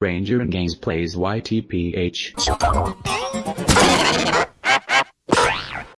Ranger and Games plays YTPH.